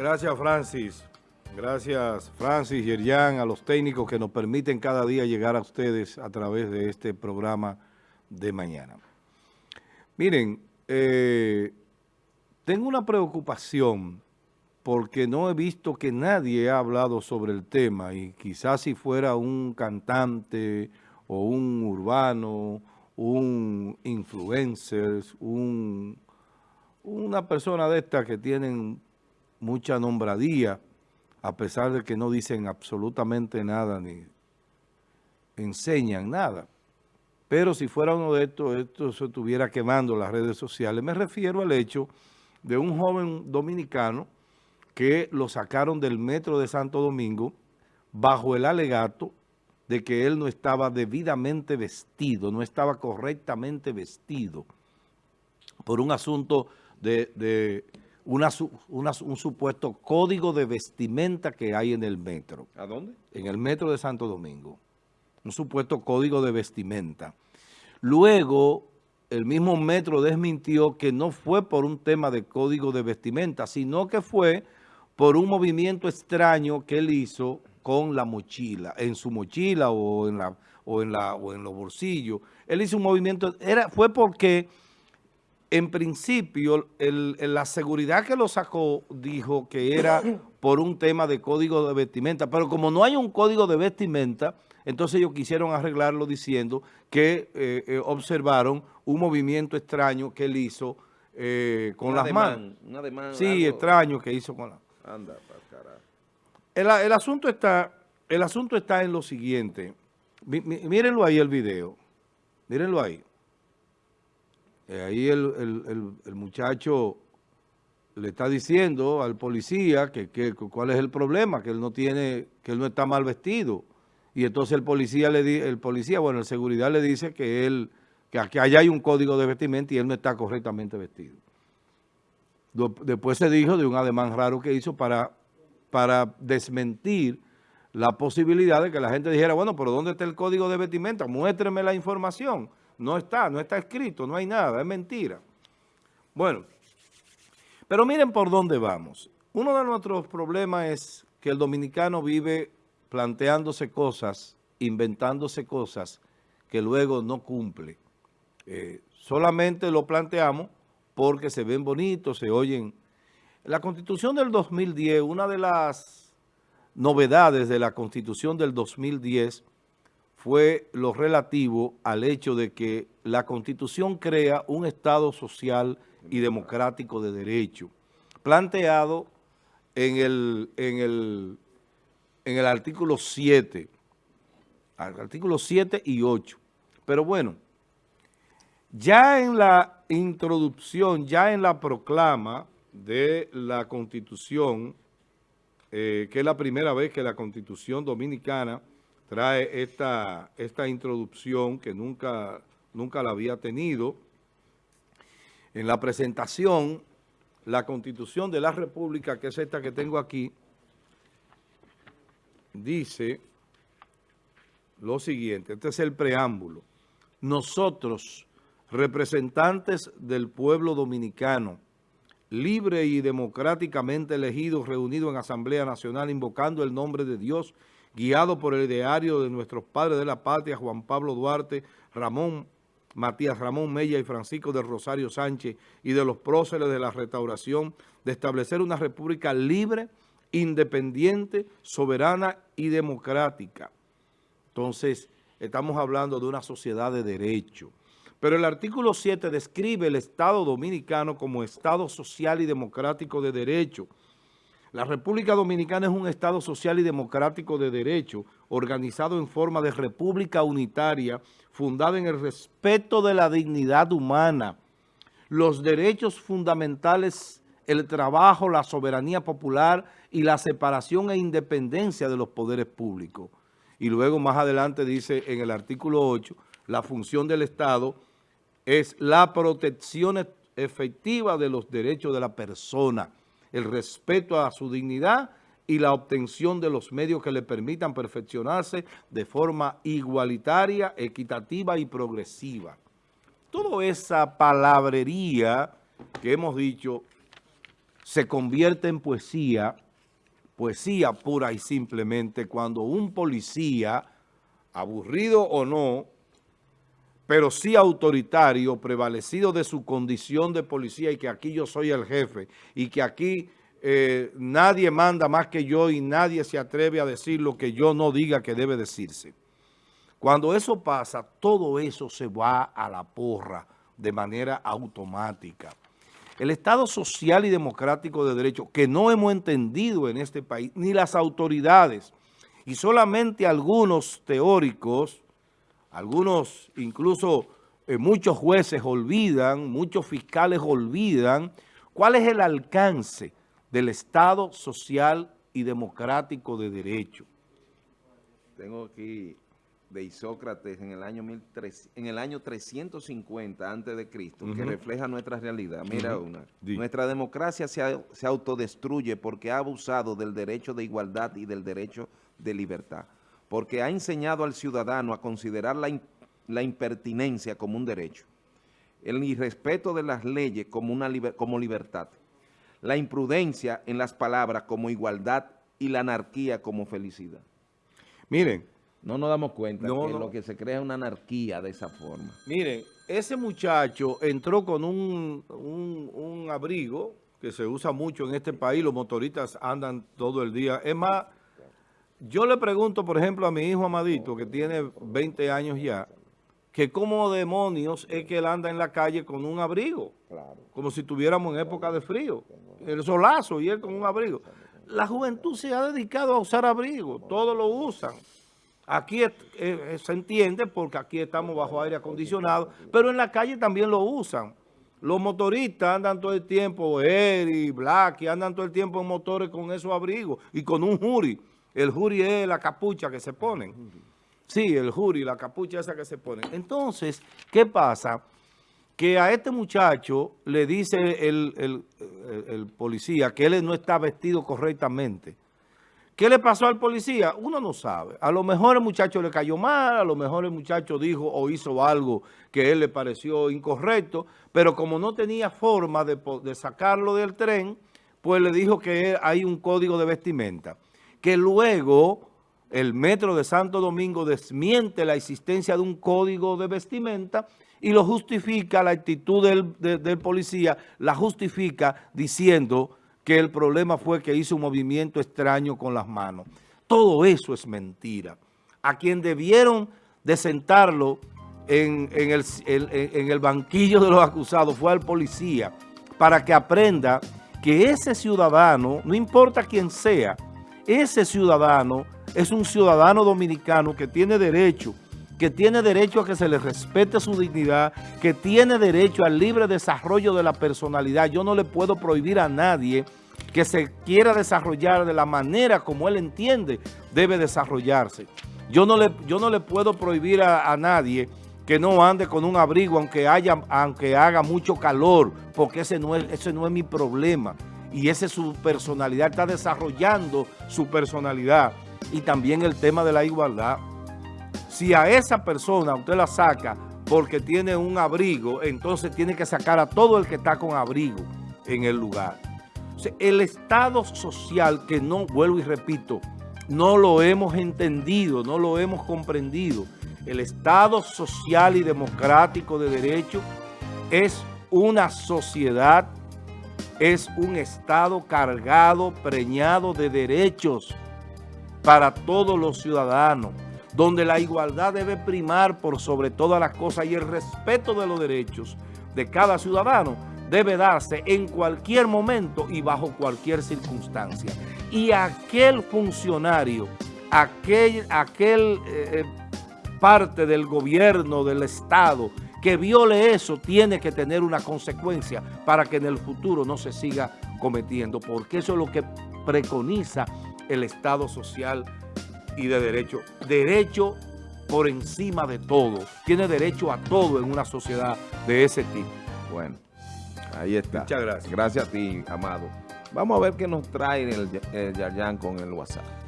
Gracias, Francis. Gracias, Francis, Yerian, a los técnicos que nos permiten cada día llegar a ustedes a través de este programa de mañana. Miren, eh, tengo una preocupación porque no he visto que nadie ha hablado sobre el tema y quizás si fuera un cantante o un urbano, un influencer, un, una persona de estas que tienen mucha nombradía, a pesar de que no dicen absolutamente nada ni enseñan nada. Pero si fuera uno de estos, esto se estuviera quemando las redes sociales. Me refiero al hecho de un joven dominicano que lo sacaron del metro de Santo Domingo bajo el alegato de que él no estaba debidamente vestido, no estaba correctamente vestido por un asunto de, de un supuesto código de vestimenta que hay en el metro. ¿A dónde? En el metro de Santo Domingo. Un supuesto código de vestimenta. Luego, el mismo metro desmintió que no fue por un tema de código de vestimenta, sino que fue por un movimiento extraño que él hizo con la mochila, en su mochila o en, la, o en, la, o en los bolsillos. Él hizo un movimiento, era, fue porque en principio, la seguridad que lo sacó dijo que era por un tema de código de vestimenta, pero como no hay un código de vestimenta, entonces ellos quisieron arreglarlo diciendo que eh, eh, observaron un movimiento extraño que él hizo eh, con las manos. sí, extraño que hizo con las Anda, el, el, asunto está, el asunto está en lo siguiente. mírenlo ahí el video. Mírenlo ahí. Eh, ahí el, muchacho le está diciendo al policía que, cuál es el problema, que él no tiene, que él no está mal vestido. Y entonces el policía le di, el policía, bueno, el seguridad le dice que él, que aquí allá hay un código de vestimenta y él no está correctamente vestido. Después se dijo de un ademán raro que hizo para, para desmentir la posibilidad de que la gente dijera, bueno, pero ¿dónde está el código de vestimenta? Muéstreme la información. No está, no está escrito, no hay nada, es mentira. Bueno, pero miren por dónde vamos. Uno de nuestros problemas es que el dominicano vive planteándose cosas, inventándose cosas que luego no cumple. Eh, solamente lo planteamos porque se ven bonitos, se oyen. La Constitución del 2010, una de las novedades de la Constitución del 2010 fue lo relativo al hecho de que la Constitución crea un Estado social y democrático de derecho, planteado en el, en el, en el artículo 7, artículo 7 y 8. Pero bueno, ya en la introducción, ya en la proclama de la Constitución, eh, que es la primera vez que la Constitución Dominicana trae esta, esta introducción que nunca, nunca la había tenido. En la presentación, la Constitución de la República, que es esta que tengo aquí, dice lo siguiente, este es el preámbulo. Nosotros, representantes del pueblo dominicano, libre y democráticamente elegidos, reunidos en Asamblea Nacional, invocando el nombre de Dios guiado por el ideario de nuestros padres de la patria, Juan Pablo Duarte, Ramón, Matías Ramón Mella y Francisco de Rosario Sánchez y de los próceres de la restauración, de establecer una república libre, independiente, soberana y democrática. Entonces, estamos hablando de una sociedad de derecho. Pero el artículo 7 describe el Estado Dominicano como Estado social y democrático de derecho, la República Dominicana es un Estado social y democrático de derecho, organizado en forma de república unitaria, fundada en el respeto de la dignidad humana, los derechos fundamentales, el trabajo, la soberanía popular y la separación e independencia de los poderes públicos. Y luego más adelante dice en el artículo 8, la función del Estado es la protección efectiva de los derechos de la persona, el respeto a su dignidad y la obtención de los medios que le permitan perfeccionarse de forma igualitaria, equitativa y progresiva. Toda esa palabrería que hemos dicho se convierte en poesía, poesía pura y simplemente cuando un policía, aburrido o no, pero sí autoritario, prevalecido de su condición de policía y que aquí yo soy el jefe y que aquí eh, nadie manda más que yo y nadie se atreve a decir lo que yo no diga que debe decirse. Cuando eso pasa, todo eso se va a la porra de manera automática. El Estado social y democrático de derecho, que no hemos entendido en este país, ni las autoridades, y solamente algunos teóricos, algunos incluso eh, muchos jueces olvidan, muchos fiscales olvidan, cuál es el alcance del Estado social y democrático de derecho. Tengo aquí de Isócrates en el año, en el año 350 antes de Cristo, que refleja nuestra realidad. Mira una, nuestra democracia se, se, autodestruye porque ha abusado del derecho de igualdad y del derecho de libertad, porque ha enseñado al ciudadano a considerar la, la impertinencia como un derecho, el irrespeto de las leyes como, una como libertad, la imprudencia en las palabras como igualdad y la anarquía como felicidad. Miren, no nos damos cuenta que lo que se crea es una anarquía de esa forma. Miren, ese muchacho entró con un, un, abrigo que se usa mucho en este país, los motoristas andan todo el día. Es más, yo le pregunto, por ejemplo, a mi hijo Amadito, que tiene 20 años ya, que como demonios es que él anda en la calle con un abrigo, como si estuviéramos en época de frío, el solazo y él con un abrigo. La juventud se ha dedicado a usar abrigo, todos lo usan. Aquí eh, se entiende porque aquí estamos bajo aire acondicionado, pero en la calle también lo usan. Los motoristas andan todo el tiempo, Eri, Black, andan todo el tiempo en motores con esos abrigos y con un jury. El jury es la capucha que se ponen. Sí, el jury, la capucha esa que se ponen. Entonces, ¿qué pasa? Que a este muchacho le dice el, el policía que él no está vestido correctamente. ¿Qué le pasó al policía? Uno no sabe. A lo mejor el muchacho le cayó mal, a lo mejor el muchacho dijo o hizo algo que a él le pareció incorrecto, pero como no tenía forma de, sacarlo del tren, pues le dijo que hay un código de vestimenta. Que luego el metro de Santo Domingo desmiente la existencia de un código de vestimenta y lo justifica, la actitud del, policía la justifica diciendo que el problema fue que hizo un movimiento extraño con las manos. Todo eso es mentira. A quien debieron de sentarlo en, el, en el banquillo de los acusados fue al policía para que aprenda que ese ciudadano, no importa quién sea, ese ciudadano es un ciudadano dominicano que tiene derecho, que tiene derecho a que se le respete su dignidad, que tiene derecho al libre desarrollo de la personalidad. Yo no le puedo prohibir a nadie que se quiera desarrollar de la manera como él entiende debe desarrollarse. Yo no le, yo no le puedo prohibir a, nadie que no ande con un abrigo aunque, haya, aunque haga mucho calor, porque ese no, es, ese no es mi problema. Y esa es su personalidad, está desarrollando su personalidad. Y también el tema de la igualdad. Si a esa persona usted la saca porque tiene un abrigo, entonces tiene que sacar a todo el que está con abrigo en el lugar. El Estado social, que no, vuelvo y repito, no lo hemos entendido, no lo hemos comprendido. El Estado social y democrático de derecho es una sociedad, es un Estado cargado, preñado de derechos para todos los ciudadanos, donde la igualdad debe primar por sobre todas las cosas y el respeto de los derechos de cada ciudadano debe darse en cualquier momento y bajo cualquier circunstancia. Y aquel funcionario, aquel, aquel eh, parte del gobierno, del Estado, que viole eso, tiene que tener una consecuencia para que en el futuro no se siga cometiendo, porque eso es lo que preconiza el Estado social y de derecho. Derecho por encima de todo. Tiene derecho a todo en una sociedad de ese tipo. Bueno. Ahí está. Muchas gracias. Gracias a ti, Amado. Vamos a ver qué nos trae el, el Yarjan con el WhatsApp.